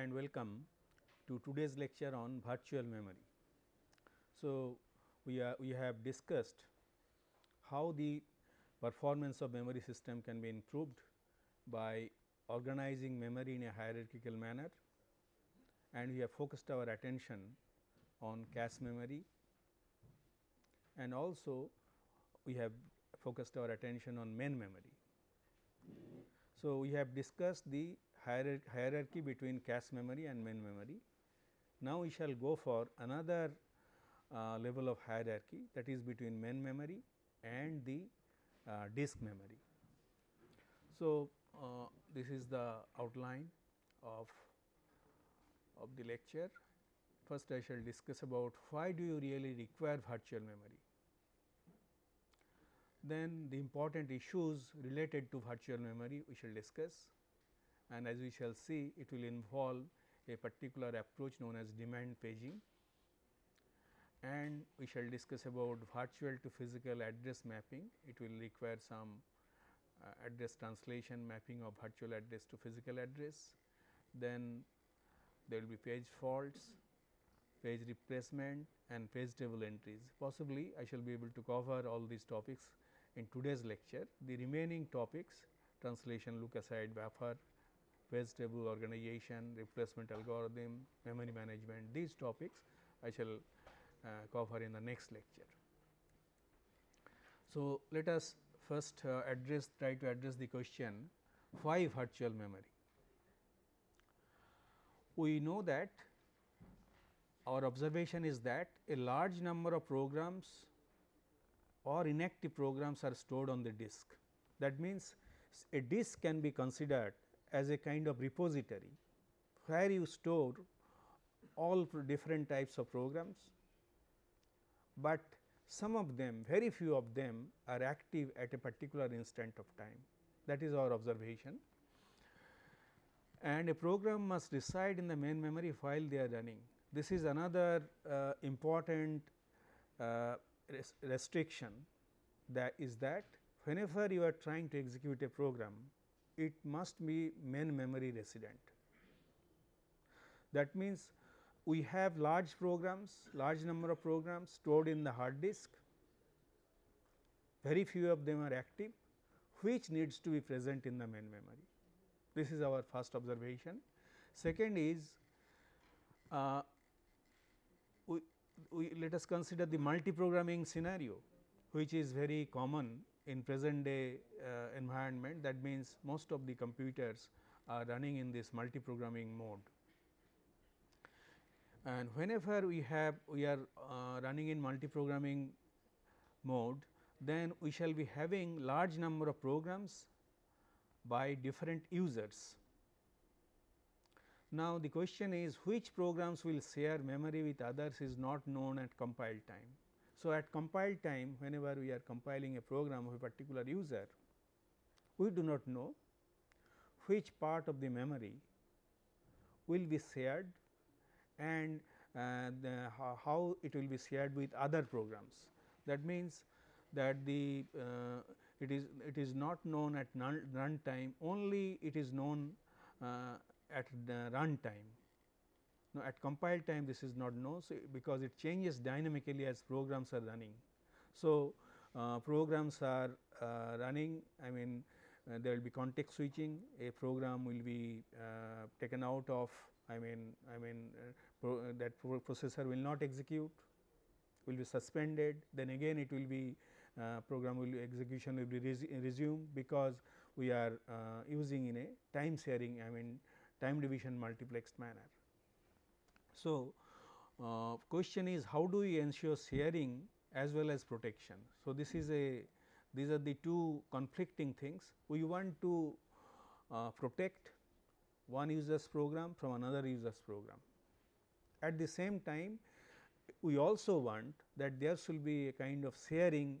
And welcome to today's lecture on virtual memory. So, we are we have discussed how the performance of memory system can be improved by organizing memory in a hierarchical manner and we have focused our attention on cache memory and also we have focused our attention on main memory. So, we have discussed the hierarchy between cache memory and main memory. Now, we shall go for another uh, level of hierarchy that is between main memory and the uh, disk memory. So, uh, this is the outline of of the lecture. First I shall discuss about why do you really require virtual memory. Then the important issues related to virtual memory we shall discuss and as we shall see it will involve a particular approach known as demand paging and we shall discuss about virtual to physical address mapping. It will require some uh, address translation mapping of virtual address to physical address. Then there will be page faults, page replacement and page table entries. Possibly I shall be able to cover all these topics in today's lecture. The remaining topics translation, look aside, buffer, page table organization, replacement algorithm, memory management, these topics I shall uh, cover in the next lecture. So, let us first uh, address try to address the question why virtual memory. We know that our observation is that a large number of programs or inactive programs are stored on the disk. That means, a disk can be considered as a kind of repository where you store all different types of programs, but some of them very few of them are active at a particular instant of time. That is our observation. And a program must reside in the main memory while they are running. This is another uh, important uh, res restriction that is that whenever you are trying to execute a program it must be main memory resident. That means, we have large programs, large number of programs stored in the hard disk, very few of them are active, which needs to be present in the main memory. This is our first observation. Second is, uh, we, we let us consider the multi-programming scenario, which is very common in present day uh, environment. That means, most of the computers are running in this multi-programming mode and whenever we have we are uh, running in multi-programming mode, then we shall be having large number of programs by different users. Now, the question is which programs will share memory with others is not known at compile time. So, at compile time whenever we are compiling a program of a particular user, we do not know which part of the memory will be shared and uh, the, how, how, it will be shared with other programs. That means, that the uh, it is it is not known at run time only it is known uh, at the run time. Now, at compile time this is not known so because it changes dynamically as programs are running. So, uh, programs are uh, running I mean uh, there will be context switching a program will be uh, taken out of I mean I mean pro that pro processor will not execute will be suspended then again it will be uh, program will execution will be resumed because we are uh, using in a time sharing I mean time division multiplexed manner. So, uh, question is how do we ensure sharing as well as protection. So, this is a these are the two conflicting things we want to uh, protect one user's program from another user's program. At the same time we also want that there should be a kind of sharing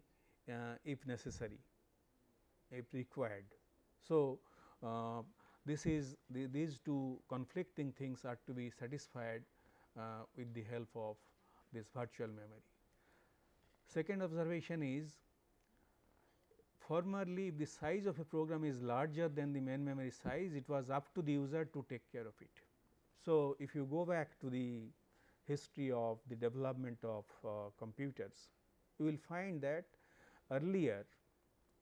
uh, if necessary, if required. So, uh, this is the, these two conflicting things are to be satisfied uh, with the help of this virtual memory. Second observation is formerly if the size of a program is larger than the main memory size it was up to the user to take care of it. So, if you go back to the history of the development of uh, computers, you will find that earlier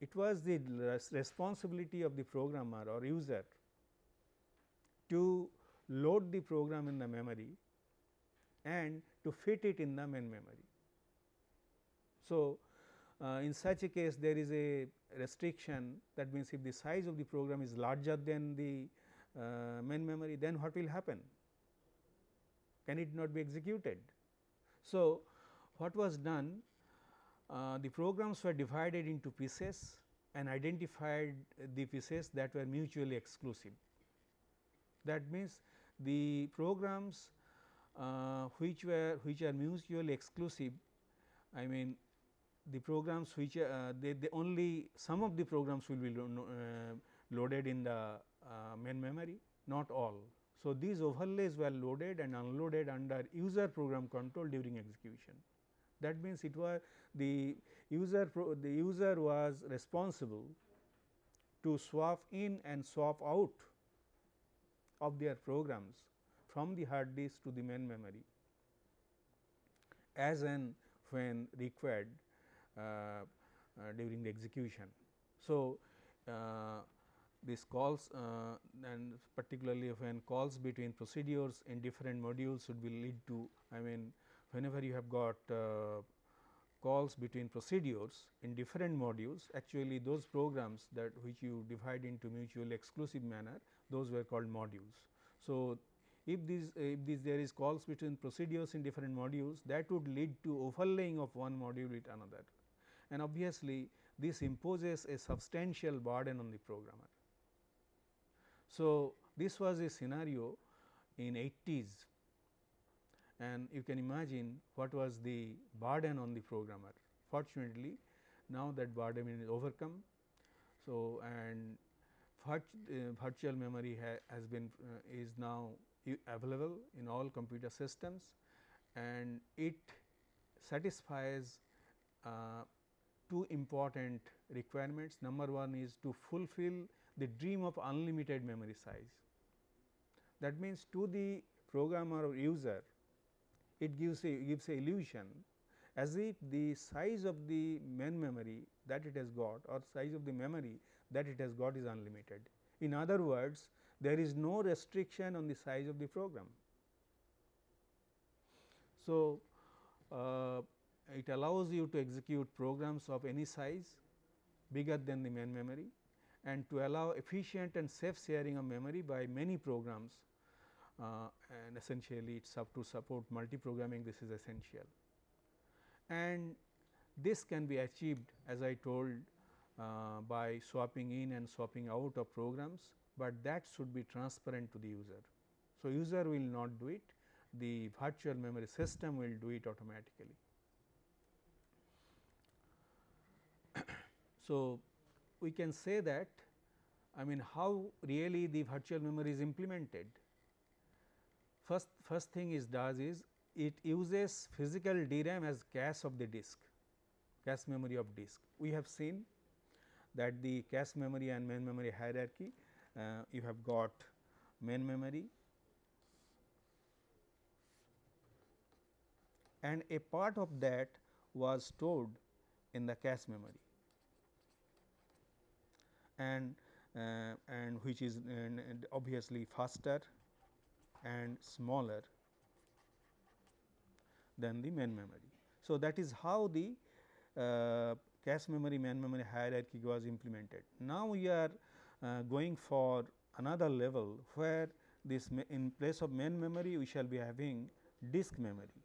it was the res responsibility of the programmer or user to load the program in the memory and to fit it in the main memory. So, uh, in such a case there is a restriction that means if the size of the program is larger than the uh, main memory then what will happen can it not be executed. So, what was done uh, the programs were divided into pieces and identified the pieces that were mutually exclusive. That means, the programs uh, which were which are mutually exclusive I mean the programs which uh, they, they only some of the programs will be lo uh, loaded in the uh, main memory not all. So, these overlays were loaded and unloaded under user program control during execution. That means, it was the user the user was responsible to swap in and swap out of their programs from the hard disk to the main memory as and when required uh, uh, during the execution. So, uh, this calls uh, and particularly when calls between procedures in different modules should be lead to I mean whenever you have got uh, calls between procedures in different modules actually those programs that which you divide into mutually exclusive manner those were called modules. So, if these if this there is calls between procedures in different modules that would lead to overlaying of one module with another and obviously, this imposes a substantial burden on the programmer. So, this was a scenario in 80s and you can imagine what was the burden on the programmer. Fortunately, now that burden is overcome. So, and uh, virtual memory ha has been uh, is now available in all computer systems and it satisfies uh, two important requirements. Number one is to fulfill the dream of unlimited memory size. That means, to the programmer or user it gives a gives a illusion as if the size of the main memory that it has got or size of the memory that it has got is unlimited. In other words, there is no restriction on the size of the program. So, uh, it allows you to execute programs of any size bigger than the main memory and to allow efficient and safe sharing of memory by many programs uh, and essentially it is up to support multi-programming this is essential. And this can be achieved as I told uh, by swapping in and swapping out of programs, but that should be transparent to the user. So, user will not do it, the virtual memory system will do it automatically. so, we can say that I mean how really the virtual memory is implemented. First, first thing is does is it uses physical DRAM as cache of the disk, cache memory of disk. We have seen that the cache memory and main memory hierarchy, uh, you have got main memory and a part of that was stored in the cache memory and uh, and which is and obviously faster and smaller than the main memory. So, that is how the uh, cache memory main memory hierarchy was implemented. Now, we are going for another level where this in place of main memory we shall be having disk memory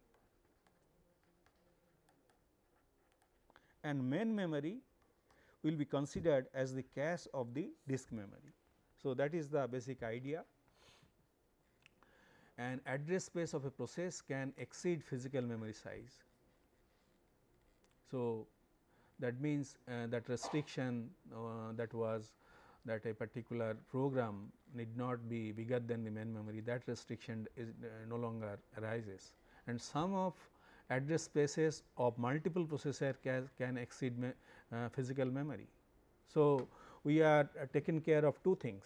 and main memory will be considered as the cache of the disk memory. So, that is the basic idea and address space of a process can exceed physical memory size. So, that means uh, that restriction uh, that was that a particular program need not be bigger than the main memory that restriction is uh, no longer arises and some of address spaces of multiple processor can, can exceed me, uh, physical memory. So, we are uh, taking care of two things.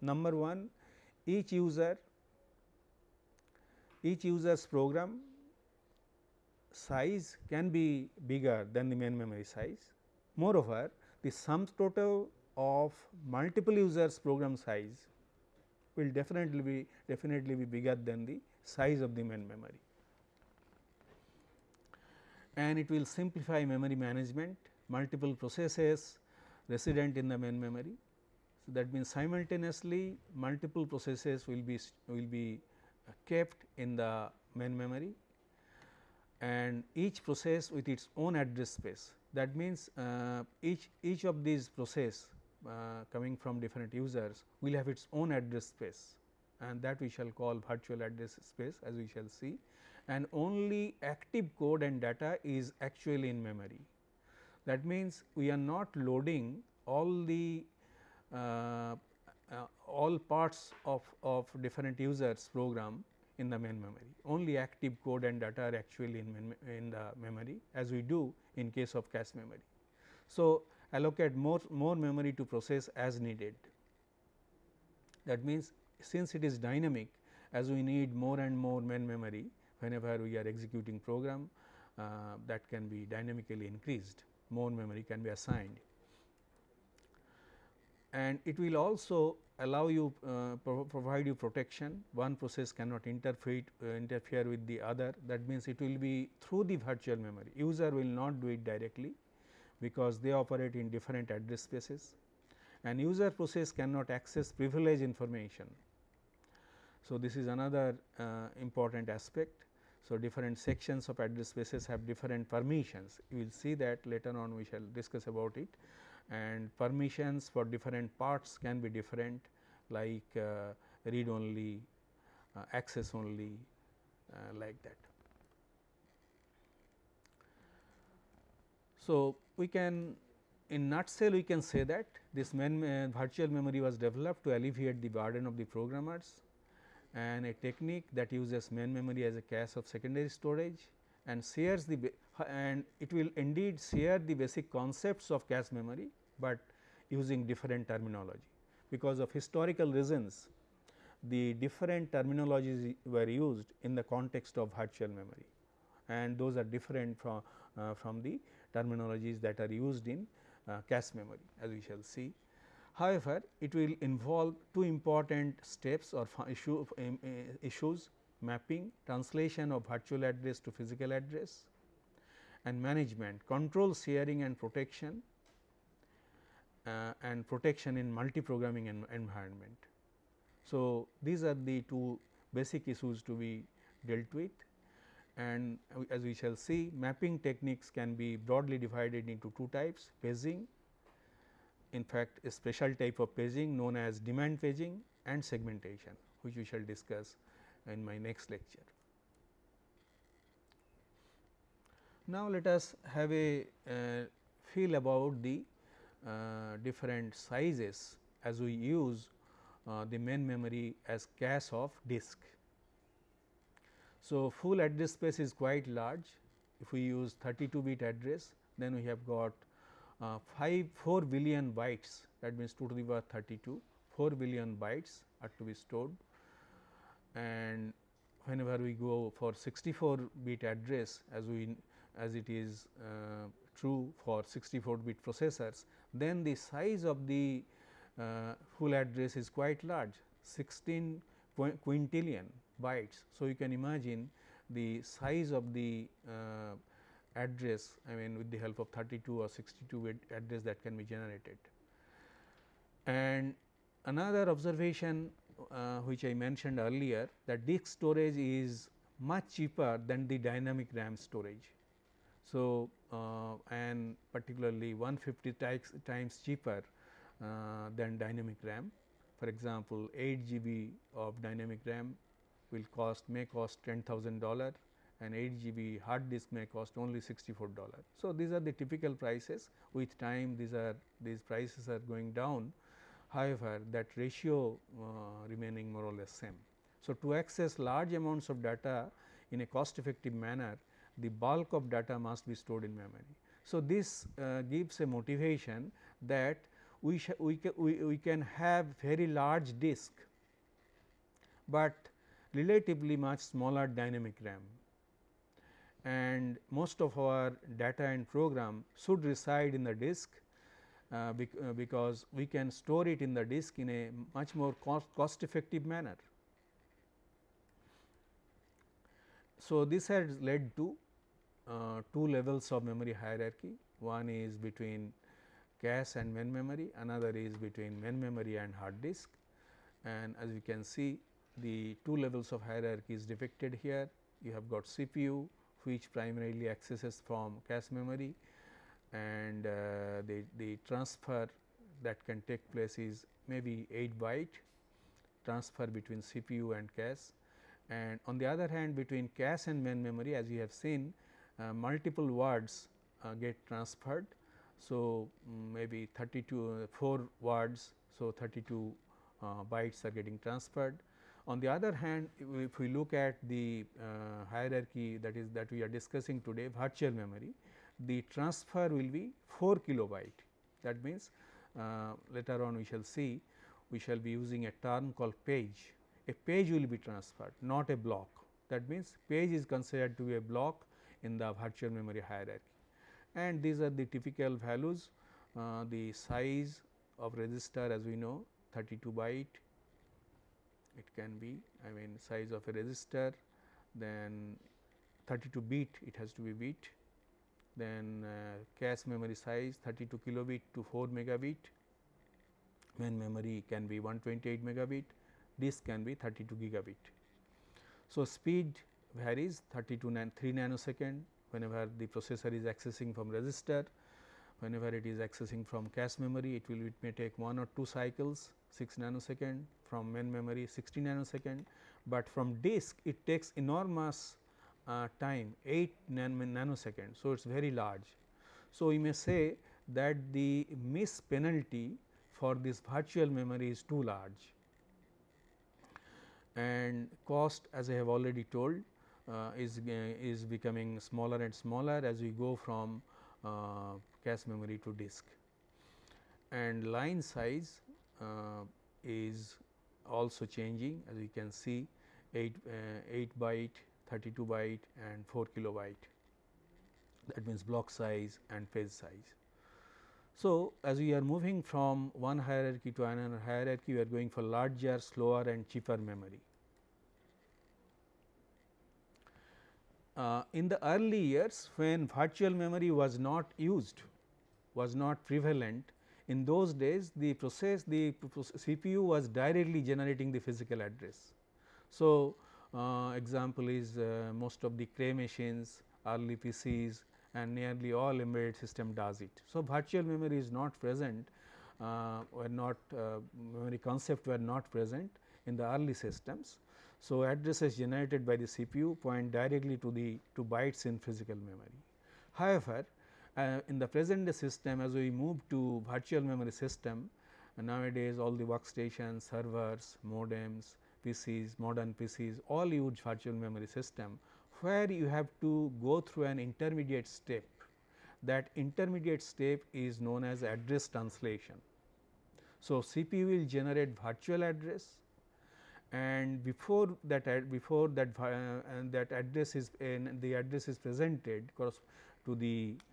Number one, each user each user's program size can be bigger than the main memory size. Moreover, the sum total of multiple users program size will definitely be definitely be bigger than the size of the main memory and it will simplify memory management multiple processes resident in the main memory. So, that means simultaneously multiple processes will be will be kept in the main memory and each process with its own address space. That means, uh, each each of these process coming from different users will have its own address space and that we shall call virtual address space as we shall see and only active code and data is actually in memory. That means, we are not loading all the uh, uh, all parts of, of different users program in the main memory. Only active code and data are actually in, in the memory as we do in case of cache memory. So, allocate more, more memory to process as needed. That means, since it is dynamic as we need more and more main memory whenever we are executing program uh, that can be dynamically increased. More memory can be assigned. And it will also allow you uh, pro provide you protection. One process cannot interfere uh, interfere with the other. That means it will be through the virtual memory. User will not do it directly because they operate in different address spaces and user process cannot access privileged information. So, this is another uh, important aspect. So, different sections of address spaces have different permissions you will see that later on we shall discuss about it and permissions for different parts can be different like uh, read only, uh, access only uh, like that. So, we can in nutshell we can say that this main uh, virtual memory was developed to alleviate the burden of the programmers and a technique that uses main memory as a cache of secondary storage and shares the and it will indeed share the basic concepts of cache memory, but using different terminology. Because of historical reasons the different terminologies were used in the context of virtual memory and those are different from, from the terminologies that are used in uh, cache memory as we shall see. However, it will involve two important steps or issue, um, uh, issues mapping translation of virtual address to physical address and management control sharing and protection uh, and protection in multi-programming en environment. So, these are the two basic issues to be dealt with and as we shall see mapping techniques can be broadly divided into two types paging in fact a special type of paging known as demand paging and segmentation which we shall discuss in my next lecture. Now, let us have a uh, feel about the uh, different sizes as we use uh, the main memory as cache of disk. So, full address space is quite large. If we use 32 bit address then we have got uh, 5 4 billion bytes. That means 2 to the power 32 4 billion bytes are to be stored. And whenever we go for 64 bit address as we as it is uh, true for 64 bit processors, then the size of the uh, full address is quite large 16 quintillion bytes. So, you can imagine the size of the uh, address I mean with the help of 32 or 62 bit address that can be generated. And another observation uh, which I mentioned earlier that disk storage is much cheaper than the dynamic RAM storage. So, uh, and particularly 150 times, times cheaper uh, than dynamic RAM. For example, 8 GB of dynamic RAM will cost may cost $10,000 and 8 GB hard disk may cost only 64 dollars. So, these are the typical prices with time these are these prices are going down however, that ratio uh, remaining more or less same. So, to access large amounts of data in a cost effective manner the bulk of data must be stored in memory. So, this uh, gives a motivation that we, we, ca we, we can have very large disk, but relatively much smaller dynamic RAM and most of our data and program should reside in the disk uh, bec uh, because we can store it in the disk in a much more cost, cost effective manner. So, this has led to uh, two levels of memory hierarchy. One is between cache and main memory, another is between main memory and hard disk. And as you can see, the two levels of hierarchy is depicted here. You have got CPU, which primarily accesses from cache memory and uh, the, the transfer that can take place is maybe 8 byte transfer between CPU and cache and on the other hand between cache and main memory as you have seen uh, multiple words uh, get transferred. So, um, maybe 32 uh, 4 words. So, 32 uh, bytes are getting transferred on the other hand, if we look at the uh, hierarchy that is that we are discussing today virtual memory, the transfer will be 4 kilobyte. That means, uh, later on we shall see we shall be using a term called page. A page will be transferred not a block. That means, page is considered to be a block in the virtual memory hierarchy and these are the typical values uh, the size of register as we know 32 byte it can be I mean size of a register then 32 bit it has to be bit then uh, cache memory size 32 kilobit to 4 megabit main memory can be 128 megabit disk can be 32 gigabit. So, speed varies 32 nan 3 nanosecond whenever the processor is accessing from register whenever it is accessing from cache memory it will it may take 1 or 2 cycles 6 nanosecond from main memory 60 nanosecond, but from disk it takes enormous uh, time 8 nan nanosecond. So, it is very large. So, we may say that the miss penalty for this virtual memory is too large and cost as I have already told uh, is, uh, is becoming smaller and smaller as we go from uh, cache memory to disk and line size uh, is also changing as you can see 8, uh, 8 byte, 32 byte and 4 kilobyte that means block size and page size. So, as we are moving from one hierarchy to another hierarchy we are going for larger, slower and cheaper memory. Uh, in the early years when virtual memory was not used, was not prevalent, in those days the process the CPU was directly generating the physical address. So, uh, example is uh, most of the Cray machines, early PCs and nearly all embedded system does it. So, virtual memory is not present uh, were not uh, memory concept were not present in the early systems. So, addresses generated by the CPU point directly to the to bytes in physical memory. However, uh, in the present day system as we move to virtual memory system uh, nowadays all the workstations, servers, modems, PCs, modern PCs all use virtual memory system where you have to go through an intermediate step. That intermediate step is known as address translation. So, CPU will generate virtual address and before that ad, before that uh, that address is the address is presented to the uh,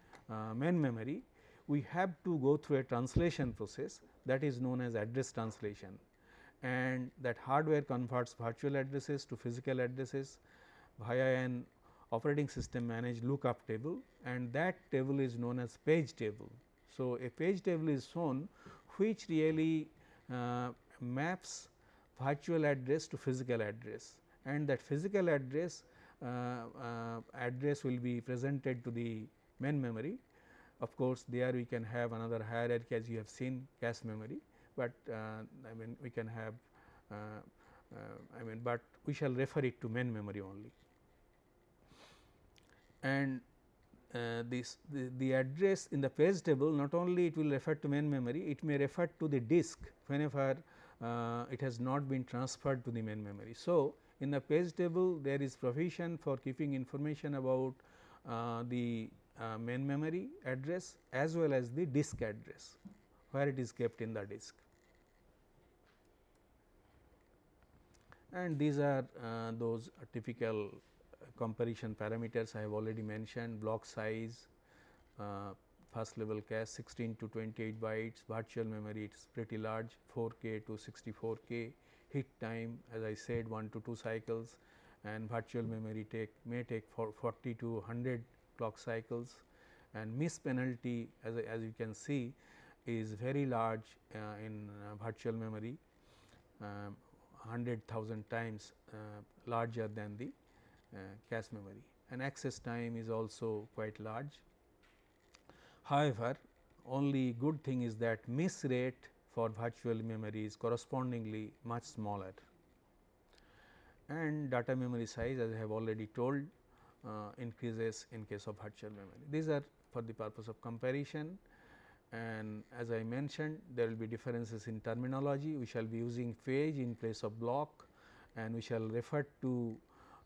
main memory, we have to go through a translation process that is known as address translation and that hardware converts virtual addresses to physical addresses via an operating system managed lookup table and that table is known as page table. So, a page table is shown which really uh, maps virtual address to physical address and that physical address uh, uh, address will be presented to the main memory. Of course, there we can have another hierarchy as you have seen cache memory, but uh, I mean we can have uh, uh, I mean, but we shall refer it to main memory only. And uh, this the, the, address in the page table not only it will refer to main memory, it may refer to the disk whenever uh, it has not been transferred to the main memory. So, in the page table there is provision for keeping information about uh, the uh, main memory address as well as the disk address where it is kept in the disk. and these are uh, those typical comparison parameters I have already mentioned block size, uh, first level cache 16 to 28 bytes, virtual memory it is pretty large 4K to 64K, hit time as I said 1 to 2 cycles and virtual memory take may take for 40 to 100 clock cycles and miss penalty as, as you can see is very large uh, in uh, virtual memory um, 100,000 times uh, larger than the uh, cache memory and access time is also quite large. However, only good thing is that miss rate for virtual memory is correspondingly much smaller and data memory size as I have already told increases in case of virtual memory. These are for the purpose of comparison and as I mentioned there will be differences in terminology. We shall be using page in place of block and we shall refer to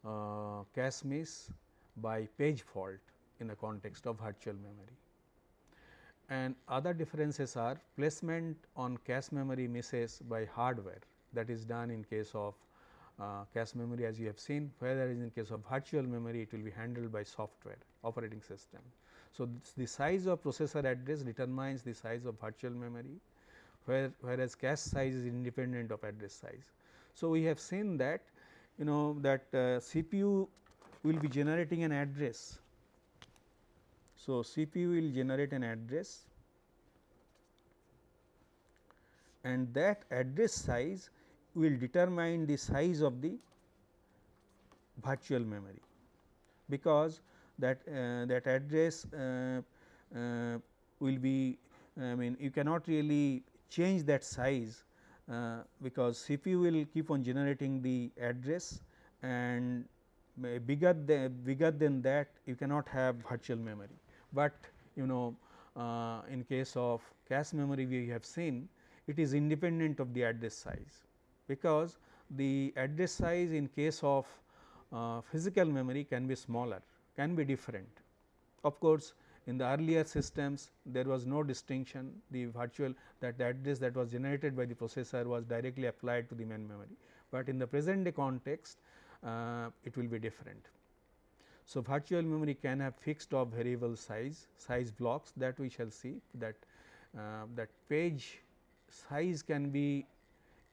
uh, cache miss by page fault in the context of virtual memory. And other differences are placement on cache memory misses by hardware that is done in case of uh, cache memory as you have seen whereas in case of virtual memory it will be handled by software operating system. So, the size of processor address determines the size of virtual memory where, whereas cache size is independent of address size. So, we have seen that you know that uh, CPU will be generating an address. So, CPU will generate an address and that address size will determine the size of the virtual memory because that uh, that address uh, uh, will be I mean you cannot really change that size uh, because CPU will keep on generating the address and bigger than bigger than that you cannot have virtual memory. But you know uh, in case of cache memory we have seen it is independent of the address size because the address size in case of uh, physical memory can be smaller can be different. Of course, in the earlier systems there was no distinction the virtual that the address that was generated by the processor was directly applied to the main memory, but in the present day context uh, it will be different. So, virtual memory can have fixed or variable size size blocks that we shall see that uh, that page size can be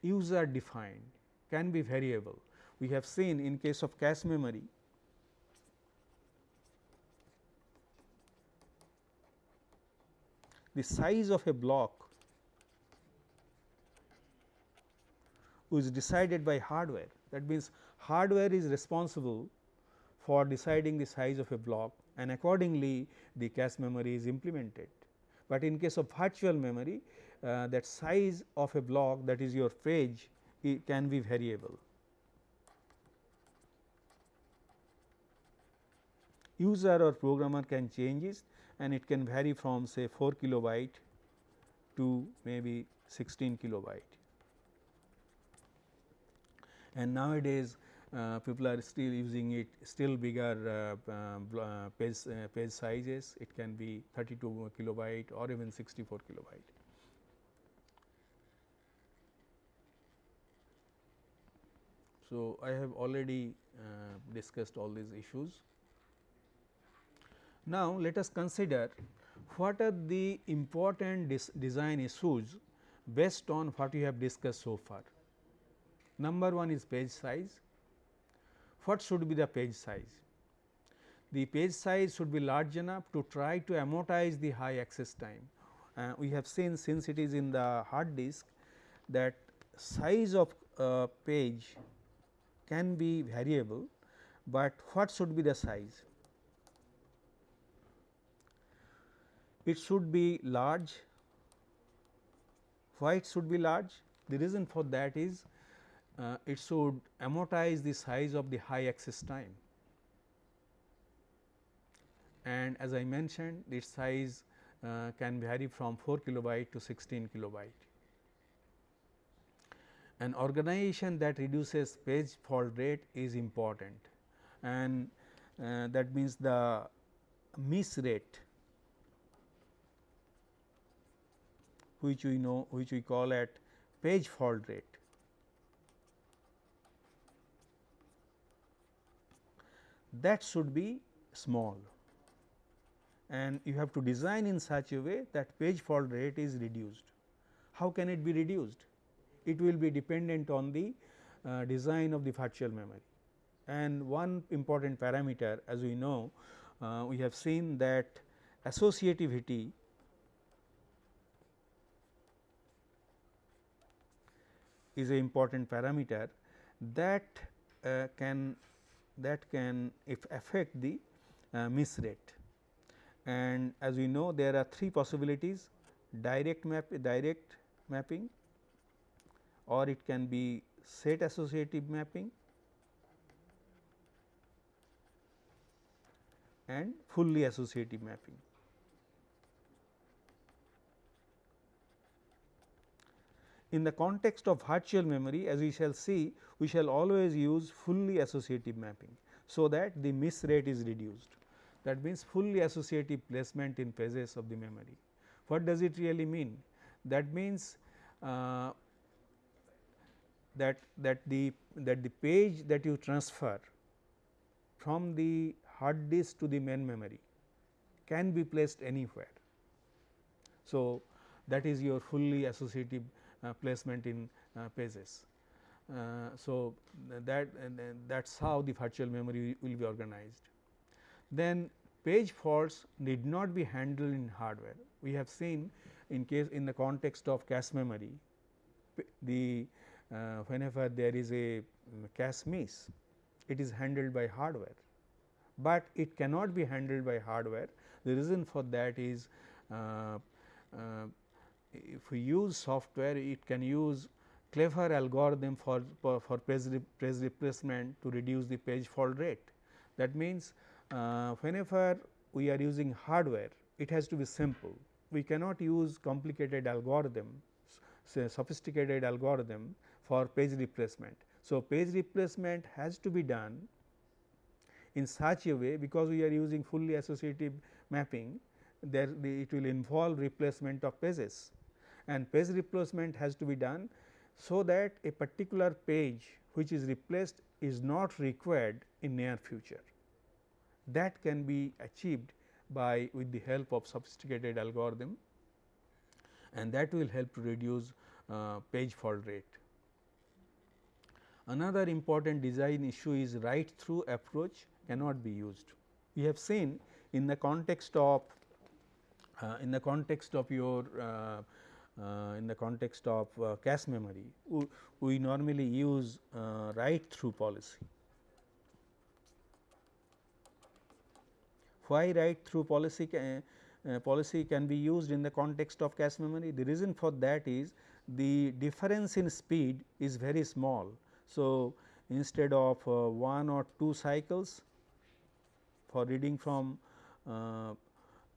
user defined can be variable. We have seen in case of cache memory the size of a block is decided by hardware. That means, hardware is responsible for deciding the size of a block and accordingly the cache memory is implemented. But in case of virtual memory uh, that size of a block that is your page it can be variable. User or programmer can change it and it can vary from say 4 kilobyte to maybe 16 kilobyte. And nowadays uh, people are still using it still bigger uh, uh, uh page, uh, page sizes it can be 32 kilobyte or even 64 kilobyte. So, I have already uh, discussed all these issues. Now, let us consider what are the important design issues based on what we have discussed so far. Number one is page size. What should be the page size? The page size should be large enough to try to amortize the high access time. Uh, we have seen since it is in the hard disk that size of uh, page can be variable, but what should be the size? it should be large. Why it should be large? The reason for that is uh, it should amortize the size of the high access time and as I mentioned its size uh, can vary from 4 kilobyte to 16 kilobyte. An organization that reduces page fault rate is important and uh, that means the miss rate which we know which we call at page fault rate. that should be small and you have to design in such a way that page fault rate is reduced. How can it be reduced? It will be dependent on the uh, design of the virtual memory. And one important parameter as we know uh, we have seen that associativity is a important parameter that uh, can that can if affect the uh, miss rate. And as we know there are three possibilities direct map direct mapping or it can be set associative mapping and fully associative mapping. In the context of virtual memory as we shall see we shall always use fully associative mapping. So, that the miss rate is reduced that means fully associative placement in pages of the memory. What does it really mean? That means uh, that that the that the page that you transfer from the hard disk to the main memory can be placed anywhere. So, that is your fully associative uh, placement in uh, pages. Uh, so, that that is how the virtual memory will be organized. Then page faults need not be handled in hardware. We have seen in case in the context of cache memory, the whenever there is a cache miss, it is handled by hardware, but it cannot be handled by hardware. The reason for that is uh, uh, if we use software, it can use clever algorithm for, for, for page, page replacement to reduce the page fault rate. That means, uh, whenever we are using hardware, it has to be simple. We cannot use complicated algorithm, sophisticated algorithm for page replacement. So, page replacement has to be done in such a way because we are using fully associative mapping there the, it will involve replacement of pages and page replacement has to be done so that a particular page which is replaced is not required in near future. That can be achieved by with the help of sophisticated algorithm and that will help to reduce uh, page fault rate. Another important design issue is write through approach cannot be used. We have seen in the context of uh, in the context of your uh, uh, in the context of uh, cache memory, we, normally use uh, write through policy. Why write through policy can, uh, policy can be used in the context of cache memory? The reason for that is the difference in speed is very small. So, instead of uh, 1 or 2 cycles for reading from uh,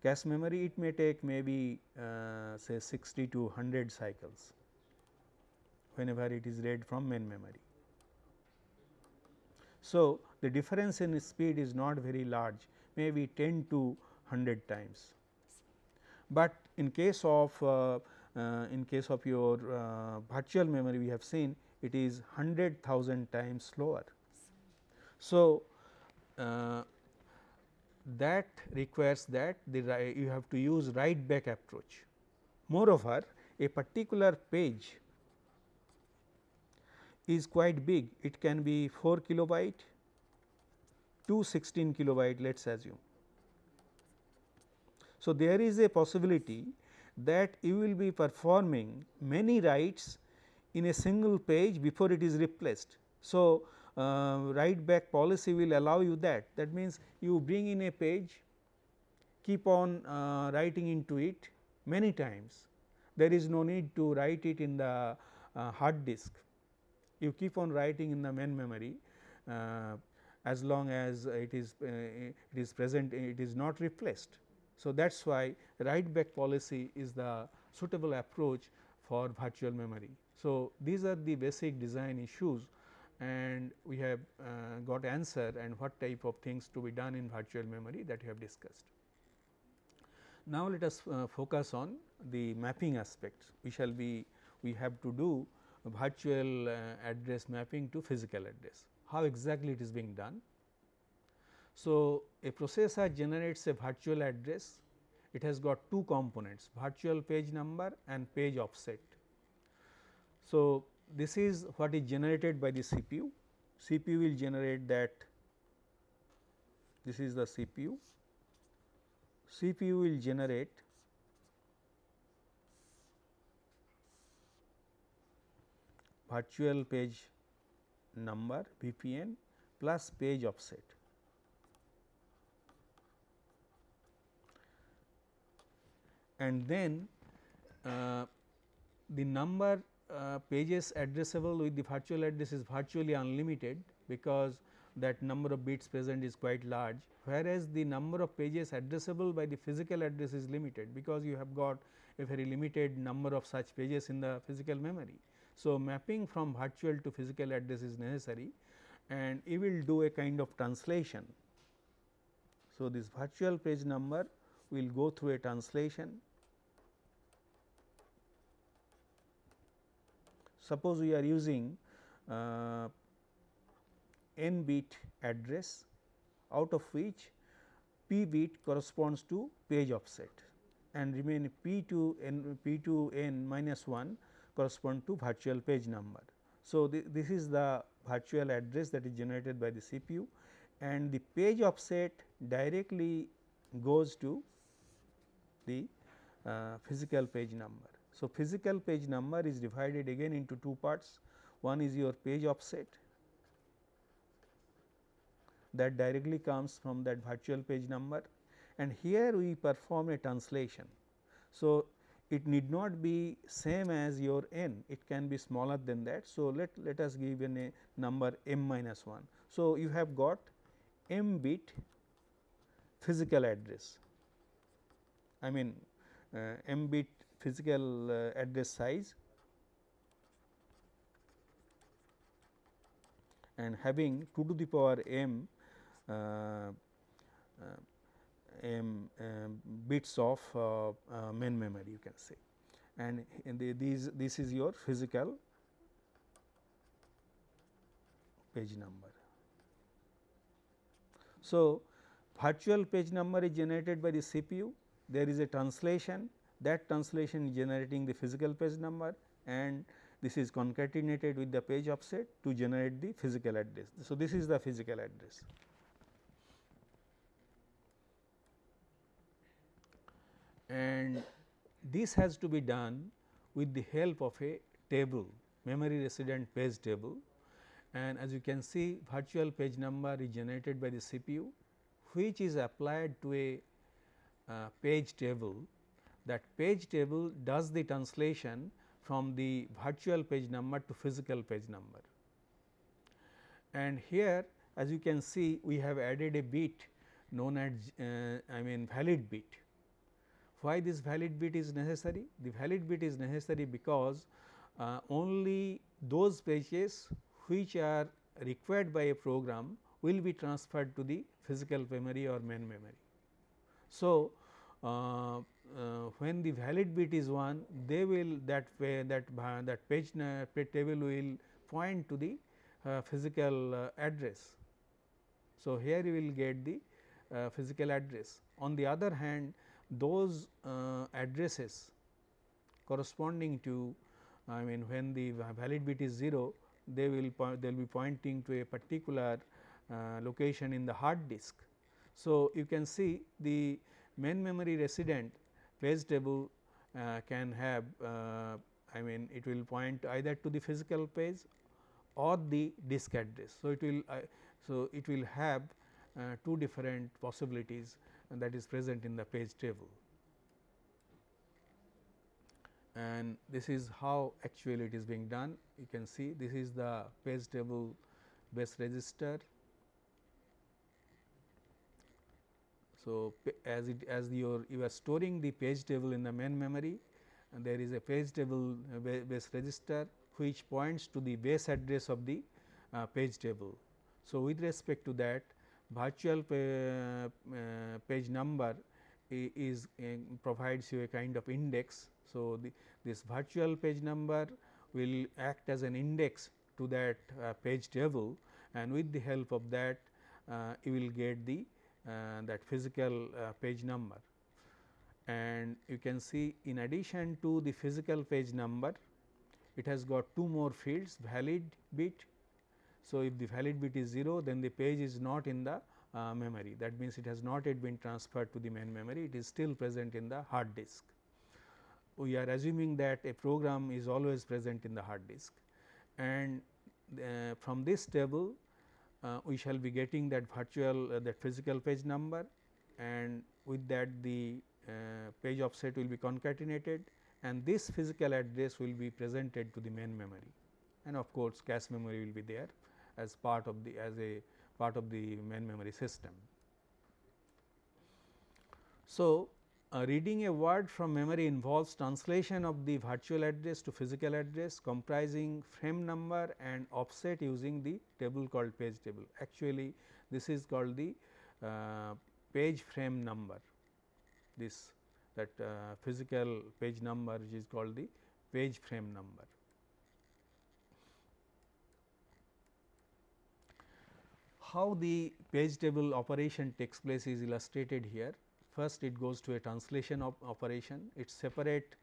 cache memory it may take maybe uh, say 60 to 100 cycles whenever it is read from main memory. So, the difference in speed is not very large maybe 10 to 100 times, but in case of uh, uh, in case of your uh, virtual memory we have seen it is 100,000 times slower. So, uh, that requires that the you have to use write back approach. Moreover, a particular page is quite big, it can be 4 kilobyte to 16 kilobyte let us assume. So, there is a possibility that you will be performing many writes in a single page before it is replaced. So, uh, write back policy will allow you that. That means, you bring in a page, keep on uh, writing into it many times. There is no need to write it in the uh, hard disk. You keep on writing in the main memory uh, as long as it is uh, it is present it is not replaced. So, that is why write back policy is the suitable approach for virtual memory. So, these are the basic design issues and we have uh, got answer and what type of things to be done in virtual memory that we have discussed. Now, let us uh, focus on the mapping aspects. We shall be we have to do virtual uh, address mapping to physical address. How exactly it is being done? So, a processor generates a virtual address, it has got two components virtual page number and page offset. So, this is what is generated by the CPU, CPU will generate that this is the CPU, CPU will generate virtual page number VPN plus page offset. And then uh, the number uh, pages addressable with the virtual address is virtually unlimited because that number of bits present is quite large, whereas the number of pages addressable by the physical address is limited because you have got a very limited number of such pages in the physical memory. So, mapping from virtual to physical address is necessary and it will do a kind of translation. So, this virtual page number will go through a translation. Suppose we are using uh, n bit address out of which p bit corresponds to page offset and remain p to n p to n minus 1 correspond to virtual page number. So, this is the virtual address that is generated by the CPU and the page offset directly goes to the uh, physical page number. So, physical page number is divided again into two parts one is your page offset that directly comes from that virtual page number and here we perform a translation. So, it need not be same as your n, it can be smaller than that. So, let, let us give an a number m minus 1. So, you have got m bit physical address, I mean uh, m bit physical uh, address size and having 2 to the power m uh, uh um, bits of main memory you can say. And the, these this is your physical page number. So, virtual page number is generated by the CPU there is a translation that translation is generating the physical page number and this is concatenated with the page offset to generate the physical address. So, this is the physical address. and this has to be done with the help of a table memory resident page table and as you can see virtual page number is generated by the CPU which is applied to a uh, page table that page table does the translation from the virtual page number to physical page number. And here as you can see we have added a bit known as uh, I mean valid bit why this valid bit is necessary? The valid bit is necessary because uh, only those pages which are required by a program will be transferred to the physical memory or main memory. So, uh, uh, when the valid bit is 1 they will that way that uh, that page, page table will point to the uh, physical uh, address. So, here you will get the physical address. On the other hand those uh, addresses corresponding to I mean when the valid bit is 0 they will they will be pointing to a particular uh, location in the hard disk. So, you can see the main memory resident page table uh, can have uh, I mean it will point either to the physical page or the disk address. So, it will uh, so it will have two different possibilities that is present in the page table. And this is how actually it is being done. You can see this is the page table base register. So, as it as your you are storing the page table in the main memory and there is a page table uh, base register which points to the base address of the uh, page table. So, with respect to that virtual uh, page number is provides you a kind of index. So, the, this virtual page number will act as an index to that uh, page table and with the help of that uh, you will get the uh, that physical uh, page number. And you can see in addition to the physical page number, it has got two more fields valid bit. So, if the valid bit is 0, then the page is not in the uh, memory that means, it has not yet been transferred to the main memory it is still present in the hard disk. We are assuming that a program is always present in the hard disk and uh, from this table uh, we shall be getting that virtual uh, that physical page number and with that the uh, page offset will be concatenated and this physical address will be presented to the main memory and of course, cache memory will be there as part of the as a part of the main memory system. So, uh, reading a word from memory involves translation of the virtual address to physical address comprising frame number and offset using the table called page table. Actually, this is called the uh, page frame number, this that uh, physical page number which is called the page frame number. how the page table operation takes place is illustrated here. First it goes to a translation op operation, it separate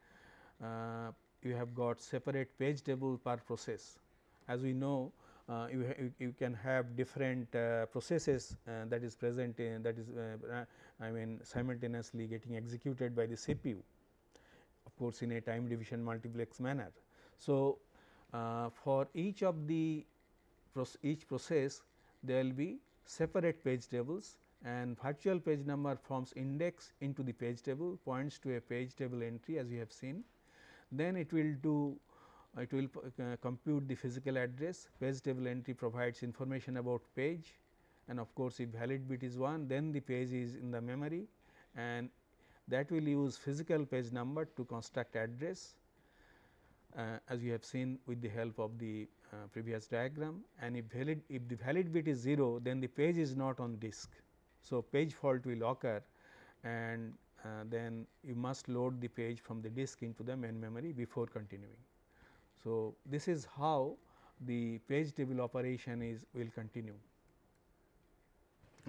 uh, you have got separate page table per process. As we know uh, you, you, can have different uh, processes uh, that is present in that is uh, I mean simultaneously getting executed by the CPU of course, in a time division multiplex manner. So, uh, for each of the each process there will be separate page tables and virtual page number forms index into the page table points to a page table entry as you have seen. Then it will do it will uh, compute the physical address page table entry provides information about page and of course, if valid bit is 1 then the page is in the memory and that will use physical page number to construct address uh, as you have seen with the help of the uh, previous diagram and if valid if the valid bit is 0 then the page is not on disk. So, page fault will occur and uh, then you must load the page from the disk into the main memory before continuing. So, this is how the page table operation is will continue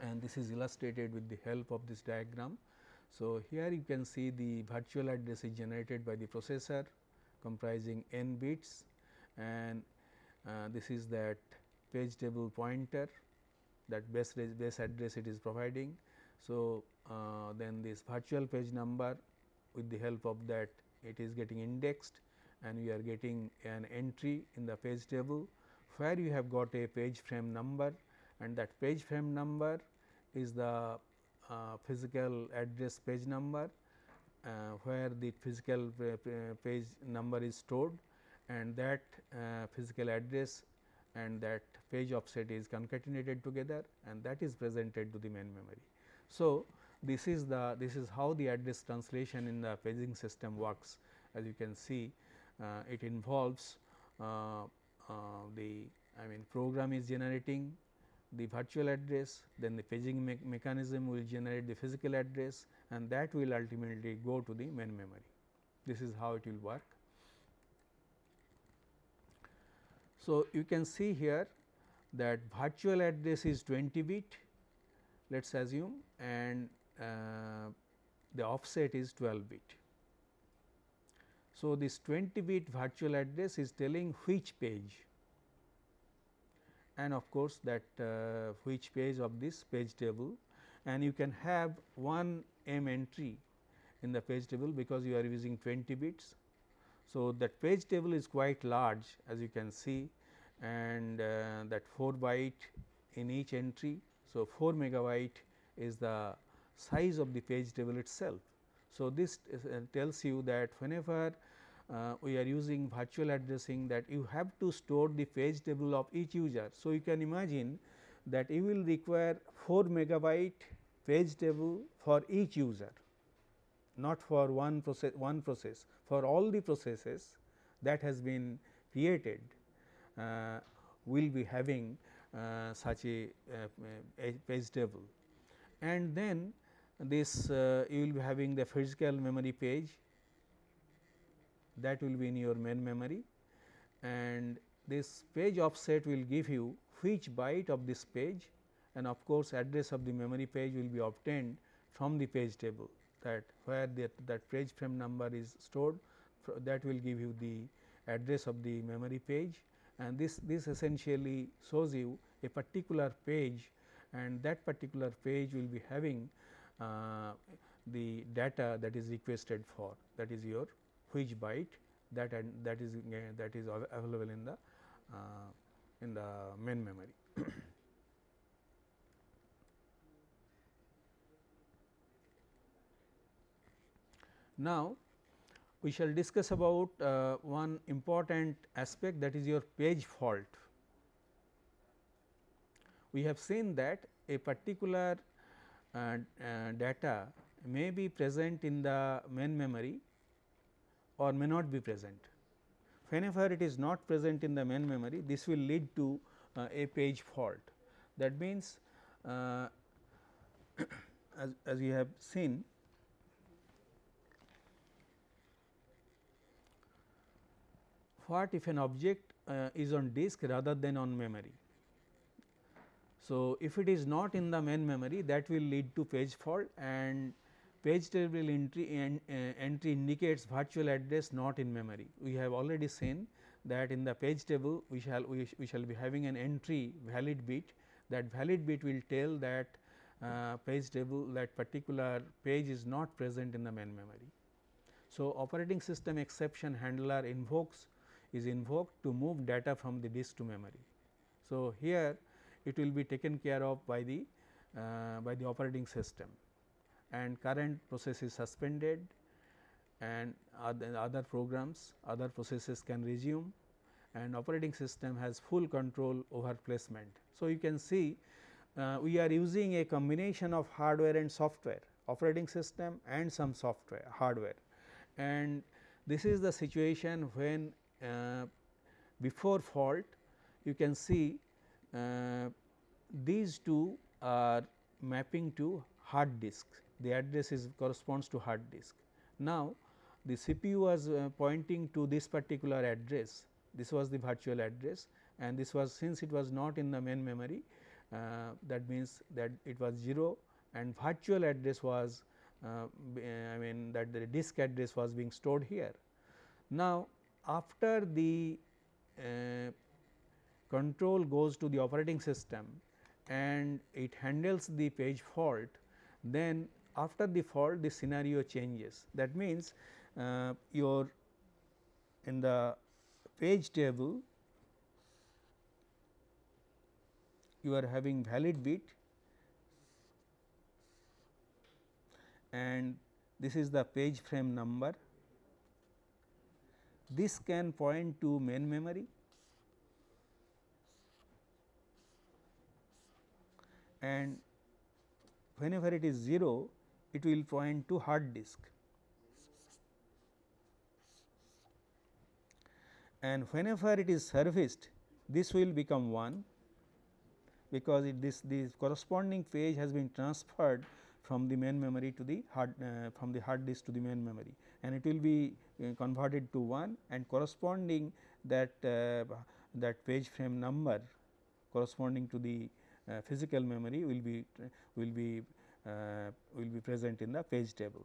and this is illustrated with the help of this diagram. So, here you can see the virtual address is generated by the processor comprising n bits and uh, this is that page table pointer that base, base address it is providing. So, uh, then this virtual page number with the help of that it is getting indexed and we are getting an entry in the page table where you have got a page frame number and that page frame number is the uh, physical address page number uh, where the physical page number is stored and that uh, physical address and that page offset is concatenated together and that is presented to the main memory. So, this is the this is how the address translation in the paging system works as you can see uh, it involves uh, uh the I mean program is generating the virtual address then the paging me mechanism will generate the physical address and that will ultimately go to the main memory. This is how it will work. So, you can see here that virtual address is 20 bit let us assume and uh, the offset is 12 bit. So, this 20 bit virtual address is telling which page? And of course, that uh, which page of this page table? And you can have one m entry in the page table because you are using 20 bits so, that page table is quite large as you can see and uh, that 4 byte in each entry. So, 4 megabyte is the size of the page table itself. So, this is, uh, tells you that whenever uh, we are using virtual addressing that you have to store the page table of each user. So, you can imagine that you will require 4 megabyte page table for each user not for one process one process for all the processes that has been created uh, will be having uh, such a, uh, a, page table and then this uh, you will be having the physical memory page that will be in your main memory. And this page offset will give you which byte of this page and of course, address of the memory page will be obtained from the page table that where that, that page frame number is stored that will give you the address of the memory page and this this essentially shows you a particular page and that particular page will be having uh, the data that is requested for that is your which byte that and that is uh, that is available in the uh, in the main memory. now, we shall discuss about uh, one important aspect that is your page fault. We have seen that a particular uh, uh, data may be present in the main memory or may not be present. Whenever it is not present in the main memory, this will lead to uh, a page fault. That means, uh, as, as we have seen what if an object uh, is on disk rather than on memory. So, if it is not in the main memory that will lead to page fault and page table entry uh, entry indicates virtual address not in memory. We have already seen that in the page table we shall we, sh we shall be having an entry valid bit that valid bit will tell that uh, page table that particular page is not present in the main memory. So, operating system exception handler invokes is invoked to move data from the disk to memory. So, here it will be taken care of by the uh, by the operating system and current process is suspended and other, other programs other processes can resume and operating system has full control over placement. So, you can see uh, we are using a combination of hardware and software operating system and some software hardware and this is the situation when before fault you can see uh, these two are mapping to hard disk the address is corresponds to hard disk. Now, the CPU was uh, pointing to this particular address this was the virtual address and this was since it was not in the main memory uh, that means that it was 0 and virtual address was uh, I mean that the disk address was being stored here. Now, after the uh, control goes to the operating system and it handles the page fault, then after the fault the scenario changes. That means, uh, your in the page table you are having valid bit and this is the page frame number this can point to main memory and whenever it is 0 it will point to hard disk. And whenever it is serviced this will become 1 because it this the corresponding page has been transferred from the main memory to the hard uh, from the hard disk to the main memory and it will be uh, converted to 1 and corresponding that uh, that page frame number corresponding to the uh, physical memory will be will be will be present in the page table.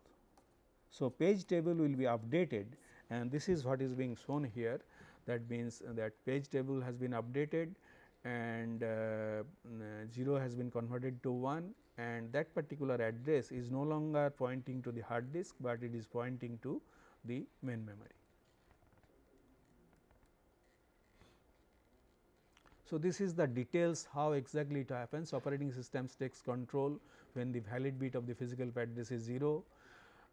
So, page table will be updated and this is what is being shown here that means that page table has been updated and uh, 0 has been converted to 1 and that particular address is no longer pointing to the hard disk, but it is pointing to the main memory. So, this is the details how exactly it happens operating systems takes control when the valid bit of the physical address is 0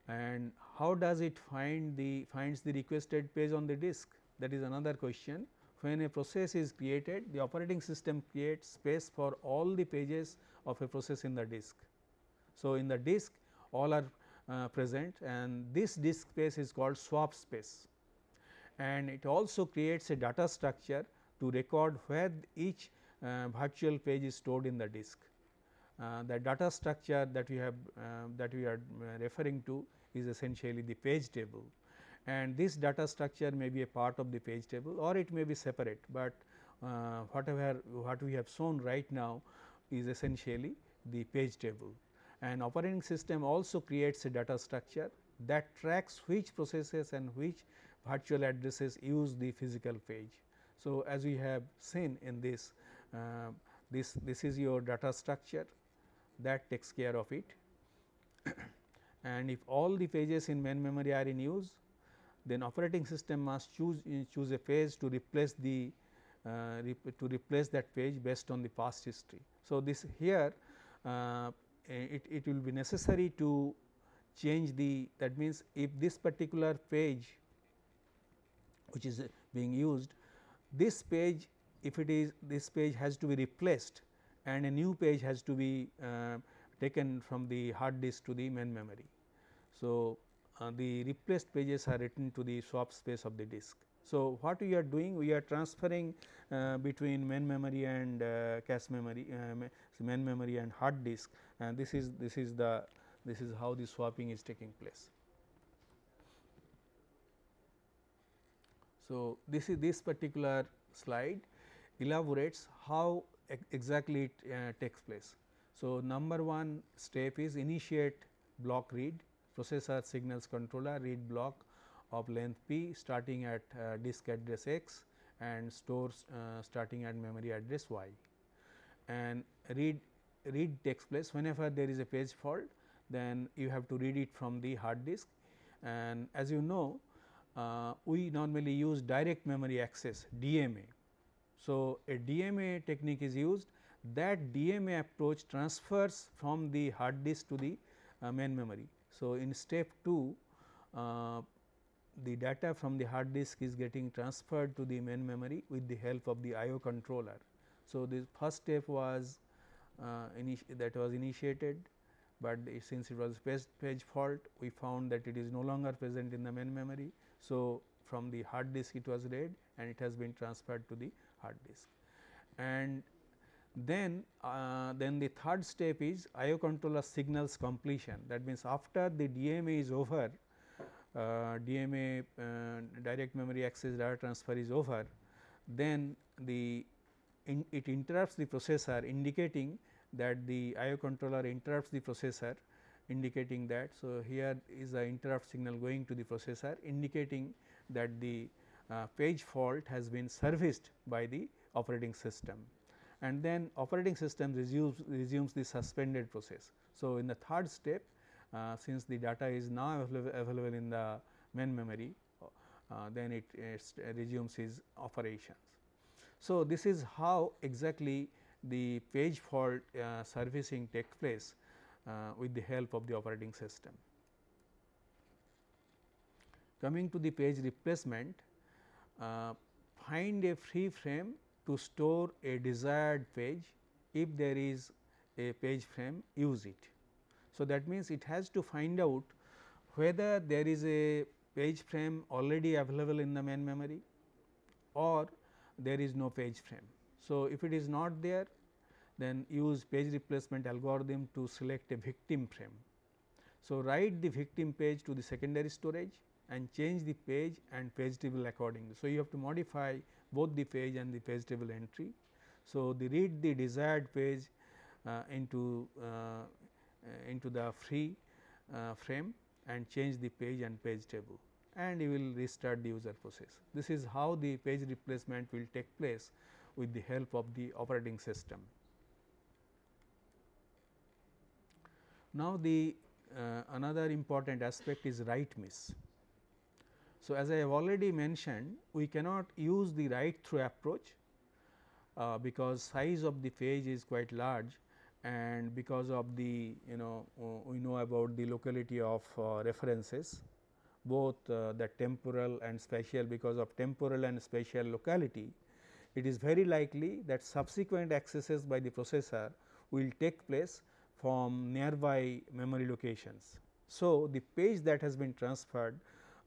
and how does it find the finds the requested page on the disk that is another question. When a process is created the operating system creates space for all the pages of a process in the disk. So, in the disk all are uh, present and this disk space is called swap space and it also creates a data structure to record where each uh, virtual page is stored in the disk. Uh, the data structure that we have uh, that we are uh, referring to is essentially the page table and this data structure may be a part of the page table or it may be separate, but uh, whatever what we have shown right now is essentially the page table and operating system also creates a data structure that tracks which processes and which virtual addresses use the physical page. So, as we have seen in this, uh, this, this is your data structure that takes care of it and if all the pages in main memory are in use then operating system must choose choose a page to replace the uh, to replace that page based on the past history. So, this here uh, it, it will be necessary to change the that means if this particular page which is being used this page if it is this page has to be replaced and a new page has to be uh, taken from the hard disk to the main memory. So, uh, the replaced pages are written to the swap space of the disk. So, what we are doing we are transferring uh, between main memory and uh, cache memory uh, main memory and hard disk and this is this is the this is how the swapping is taking place. So, this is this particular slide elaborates how exactly it uh, takes place. So, number one step is initiate block read processor signals controller read block of length p starting at uh, disk address x and stores uh, starting at memory address y and read read takes place whenever there is a page fault then you have to read it from the hard disk and as you know uh, we normally use direct memory access DMA. So, a DMA technique is used that DMA approach transfers from the hard disk to the uh, main memory. So, in step 2 uh, the data from the hard disk is getting transferred to the main memory with the help of the IO controller. So, the first step was uh, that was initiated, but since it was page, page fault we found that it is no longer present in the main memory. So, from the hard disk it was read and it has been transferred to the hard disk. And then, uh, then the third step is IO controller signals completion that means, after the DMA is over uh, DMA uh, direct memory access data transfer is over, then the in it interrupts the processor indicating that the IO controller interrupts the processor indicating that. So, here is the interrupt signal going to the processor indicating that the uh, page fault has been serviced by the operating system and then operating system resumes, resumes the suspended process. So, in the third step uh, since the data is now available, in the main memory uh, then it, it resumes its operations. So, this is how exactly the page fault uh, servicing takes place uh, with the help of the operating system. Coming to the page replacement, uh, find a free frame to store a desired page if there is a page frame use it. So, that means, it has to find out whether there is a page frame already available in the main memory or there is no page frame. So, if it is not there then use page replacement algorithm to select a victim frame. So, write the victim page to the secondary storage and change the page and page table accordingly. So, you have to modify both the page and the page table entry. So, the read the desired page uh, into uh, into the free uh, frame and change the page and page table and you will restart the user process. This is how the page replacement will take place with the help of the operating system. Now, the uh, another important aspect is write miss. So, as I have already mentioned we cannot use the write through approach uh, because size of the page is quite large and because of the you know uh, we know about the locality of uh, references both uh, the temporal and spatial because of temporal and spatial locality, it is very likely that subsequent accesses by the processor will take place from nearby memory locations. So, the page that has been transferred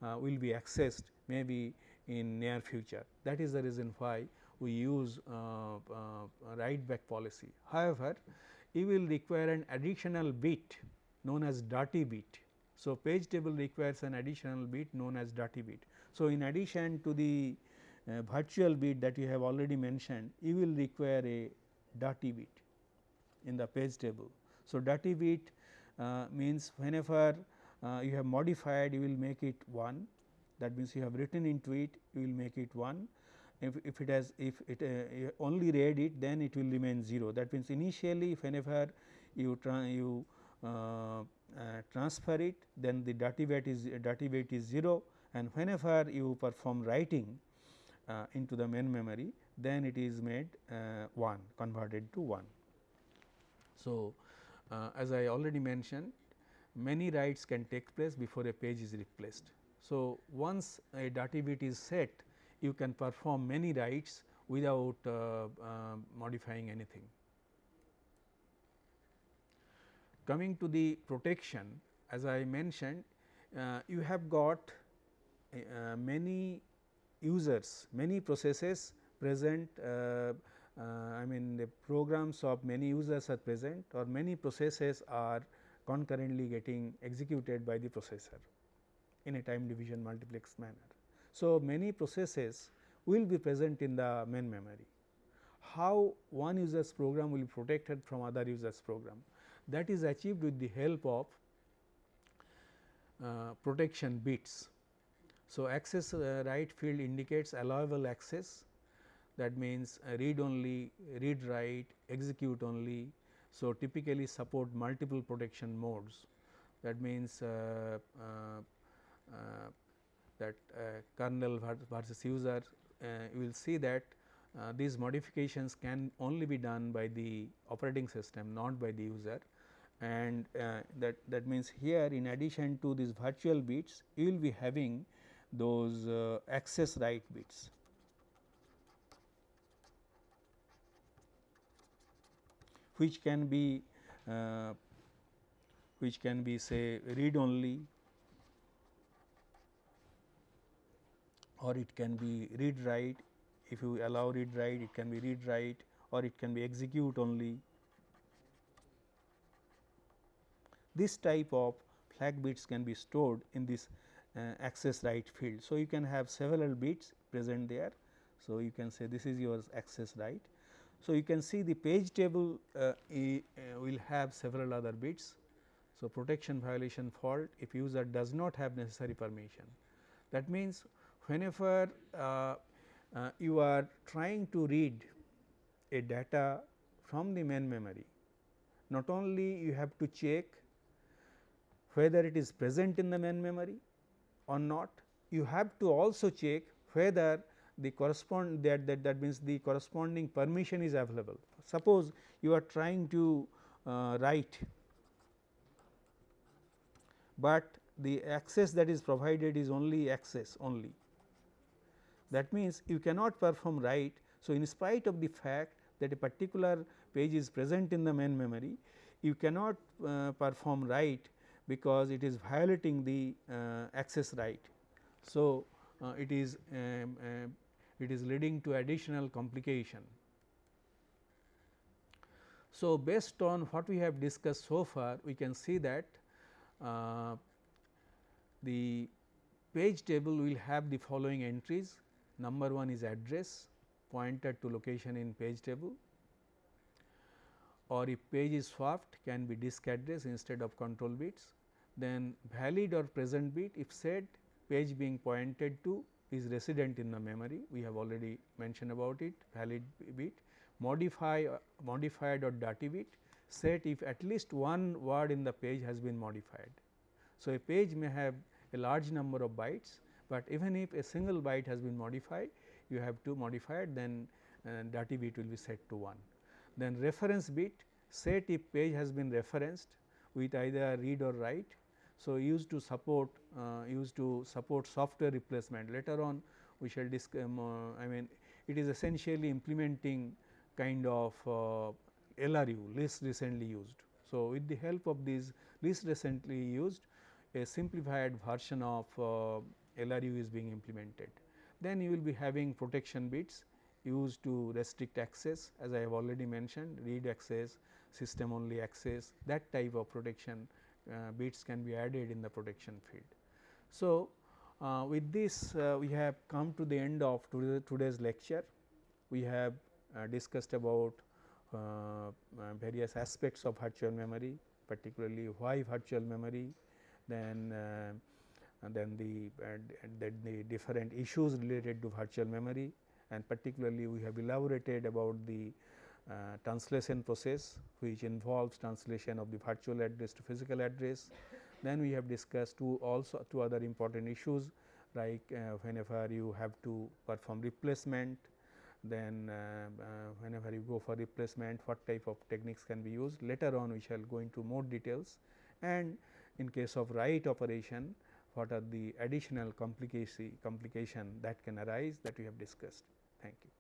will be accessed maybe in near future that is the reason why we use uh, uh, write back policy. However, you will require an additional bit known as dirty bit so, page table requires an additional bit known as dirty bit. So, in addition to the uh, virtual bit that you have already mentioned, you will require a dirty bit. in the page table. So, dirty bit uh, means whenever uh, you have modified you will make it 1 that means you have written into it you will make it 1 if, if it has if it uh, only read it then it will remain 0 that means initially if whenever you you uh, uh, transfer it then the dirty weight is weight is 0 and whenever you perform writing uh, into the main memory then it is made uh, 1 converted to 1. So, as I already mentioned many writes can take place before a page is replaced. So, once a dirty bit is set you can perform many writes without uh, uh, modifying anything. Coming to the protection as I mentioned uh, you have got uh, many users many processes present uh, uh, I mean the programs of many users are present or many processes are concurrently getting executed by the processor in a time division multiplex manner. So, many processes will be present in the main memory. How one user's program will be protected from other user's program that is achieved with the help of uh, protection bits. So, access uh, right field indicates allowable access that means uh, read only, read write, execute only. So, typically support multiple protection modes that means uh, uh, uh that uh, kernel versus user uh, you will see that these modifications can only be done by the operating system not by the user and that that means here in addition to these virtual bits you will be having those access right bits. Which can be uh, which can be say read only or it can be read write if you allow read write it can be read write or it can be execute only. This type of flag bits can be stored in this uh, access right field. So, you can have several bits present there. So, you can say this is your access right. So, you can see the page table uh, e, uh, will have several other bits. So, protection violation fault if user does not have necessary permission. That means, whenever uh, uh, you are trying to read a data from the main memory, not only you have to check whether it is present in the main memory or not, you have to also check whether the correspond that, that that means the corresponding permission is available. Suppose you are trying to uh, write, but the access that is provided is only access only that means, you cannot perform write. So, in spite of the fact that a particular page is present in the main memory, you cannot uh, perform write because it is violating the uh, access right. So, uh, it is um, uh, it is leading to additional complication. So, based on what we have discussed so far, we can see that uh, the page table will have the following entries number 1 is address pointer to location in page table or if page is swapped can be disk address instead of control bits. Then valid or present bit if said page being pointed to is resident in the memory we have already mentioned about it valid bit modify uh, modified or dirty bit set if at least one word in the page has been modified. So, a page may have a large number of bytes but even if a single byte has been modified you have to modify it then uh, dirty bit will be set to 1. Then reference bit set if page has been referenced with either read or write. So, used to support used to support software replacement later on we shall discuss um, uh, I mean it is essentially implementing kind of uh, LRU least recently used. So, with the help of these least recently used a simplified version of uh, LRU is being implemented. Then you will be having protection bits used to restrict access as I have already mentioned read access, system only access that type of protection uh, bits can be added in the protection field. So, uh, with this uh, we have come to the end of today's lecture. We have uh, discussed about uh, various aspects of virtual memory particularly why virtual memory then uh, then the then the different issues related to virtual memory and particularly we have elaborated about the uh, translation process which involves translation of the virtual address to physical address. Then we have discussed two also two other important issues like uh, whenever you have to perform replacement then uh, uh, whenever you go for replacement what type of techniques can be used later on we shall go into more details and in case of write operation what are the additional complication complication that can arise that we have discussed. Thank you.